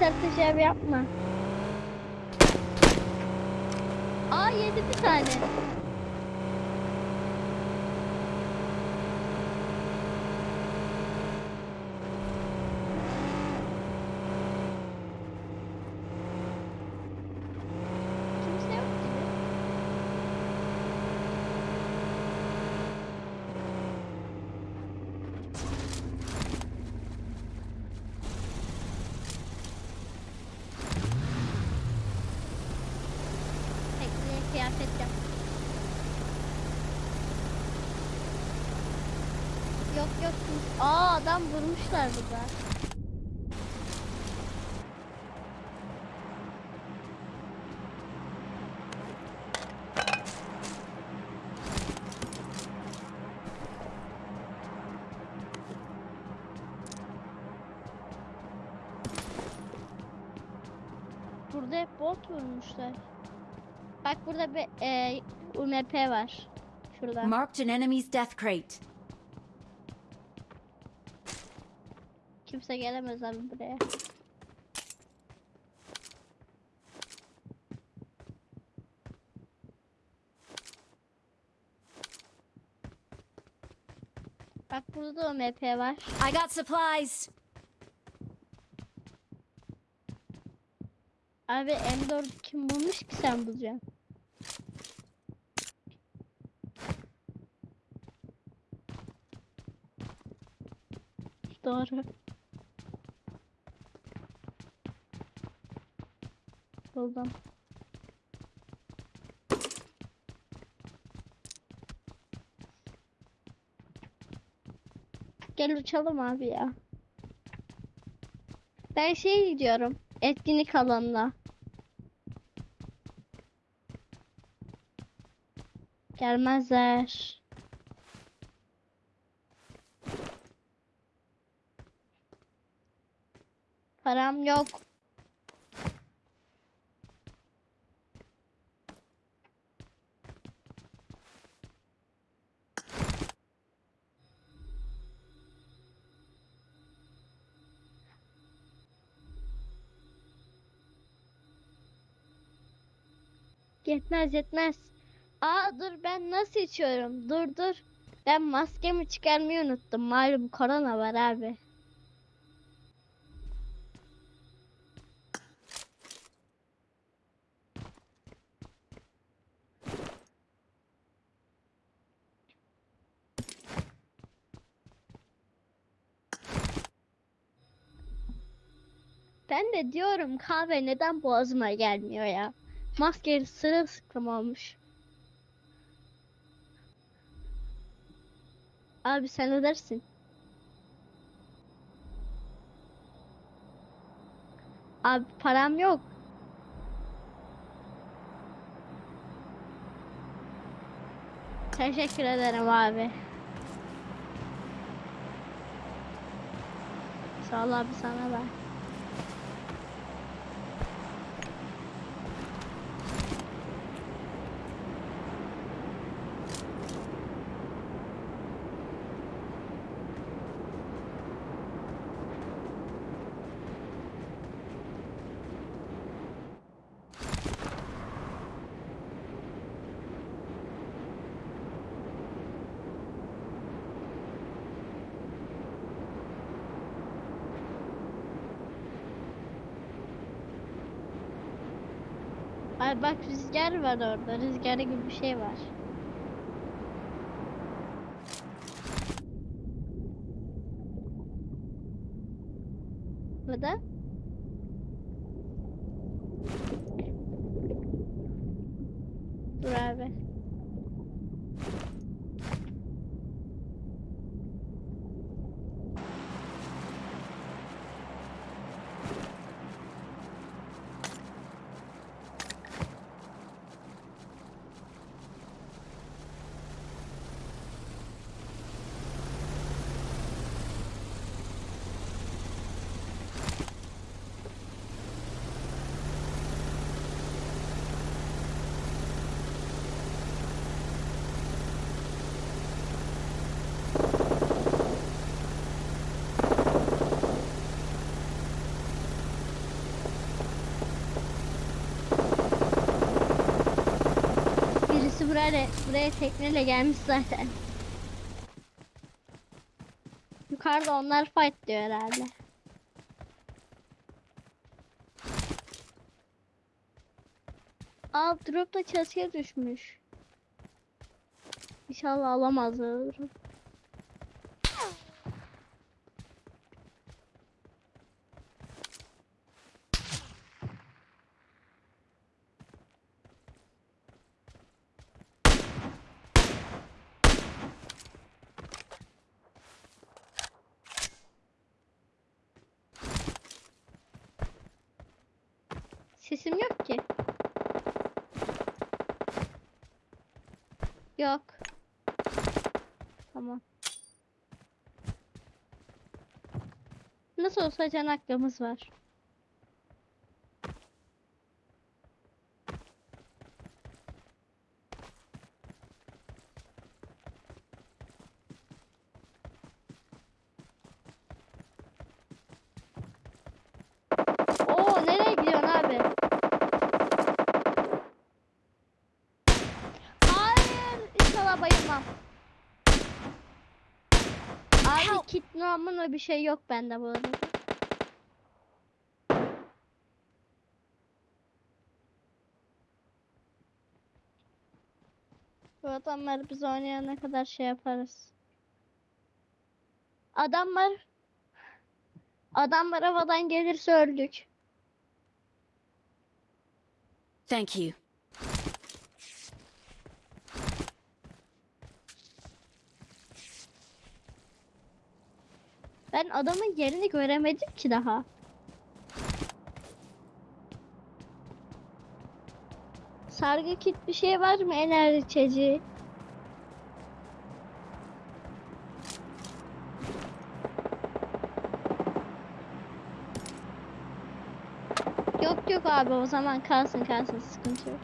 Hayır sertleşev yapma. Aa yedi bir tane. Kimse yok gibi. Tekneye kıyafet yap. Yok yok. kimse- Aa adam vurmuşlar burada. Burada hep bot vurmuşlar. Bak burada bir e, UMP var. Şurada. Marked an enemy's death crate. Kimse gelemez abi buraya. Bak burada da UMP var. I got supplies. Abi M4 kim bulmuş ki sen bulacaksın? Doğru. Buldum. Gel uçalım abi ya. Ben şey gidiyorum. Etkinlik alanına. Gelmezler. Param yok. Yetmez yetmez. Aa dur ben nasıl içiyorum? Dur dur. Ben maskemi çıkarmayı unuttum. Malum korona var abi. Ben de diyorum kahve neden boğazıma gelmiyor ya. Maske sırılsıklam olmuş. Abi sen ödersin. Abi param yok. Teşekkür ederim abi. Sağ ol abi sana da. Bak rüzgar var orada. Rüzgarı gibi bir şey var. Burada. Dur buraya, buraya tekneyle gelmiş zaten. Yukarıda onlar fight diyor herhalde. Aa drop da çatıya düşmüş. İnşallah alamazlar. Sesim yok ki. Yok. Tamam. Nasıl olsa can hakkımız var. Bayılmam. Abi kit namına bir şey yok bende bu arada. Bu adamlar biz oynayana kadar şey yaparız. Adamlar Adamlar havadan gelirse öldük. Thank you. Ben adamın yerini göremedim ki daha. Sargı kit bir şey var mı enerji içeceği? Yok yok abi o zaman kalsın kalsın sıkıntı yok.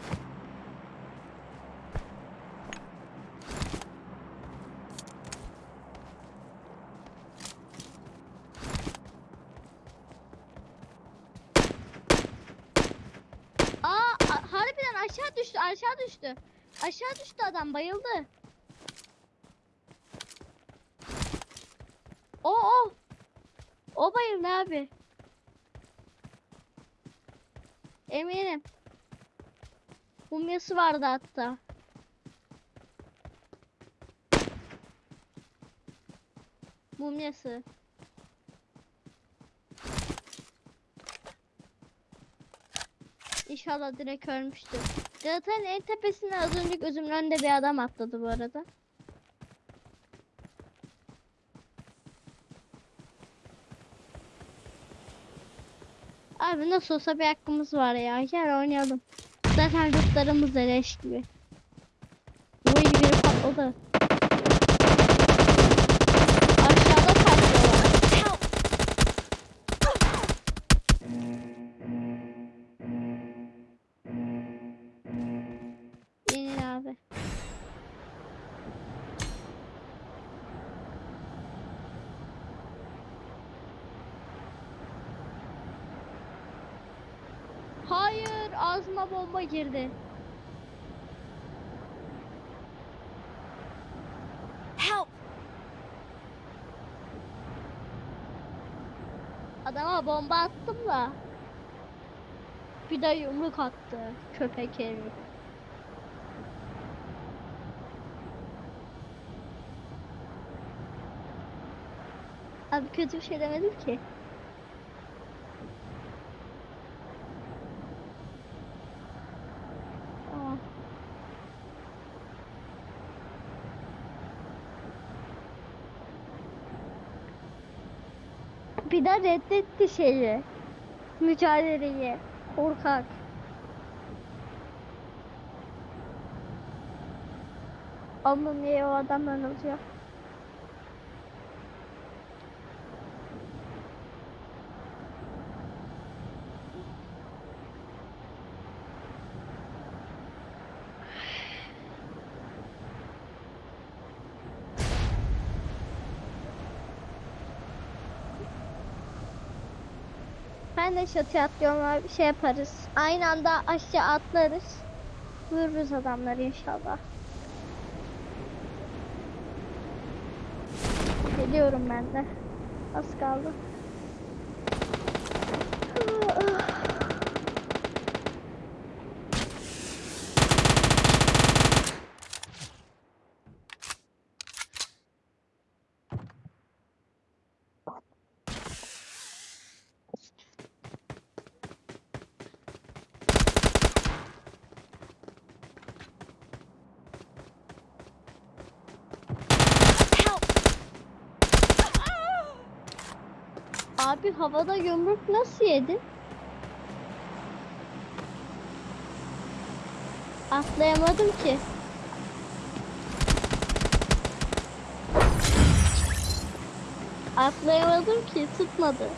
Aşağı düştü aşağı düştü. Aşağı düştü adam bayıldı. O o. O bayıldı abi. Eminim. Mumyası vardı hatta. Mumyası. İnşallah direkt ölmüştür. Galata'nın en tepesine az önce gözümün önünde bir adam atladı bu arada. Abi nasıl olsa bir hakkımız var ya. Gel oynayalım. Zaten rıtlarımız da gibi. Bu biri patladı. Ağzıma bomba girdi. Help! Adama bomba attım da. Bir de yumruk attı köpek herif. Abi kötü bir şey demedim ki. Tamam. Bir de reddetti şeyi. Mücadeleyi. Korkak. Ama niye o adamdan alıyor? ben de çatıya atlıyorum abi. Şey yaparız. Aynı anda aşağı atlarız. Vururuz adamları inşallah. Geliyorum ben de. Az kaldı. Abi havada yumruk nasıl yedin? Atlayamadım ki. Atlayamadım ki tutmadı.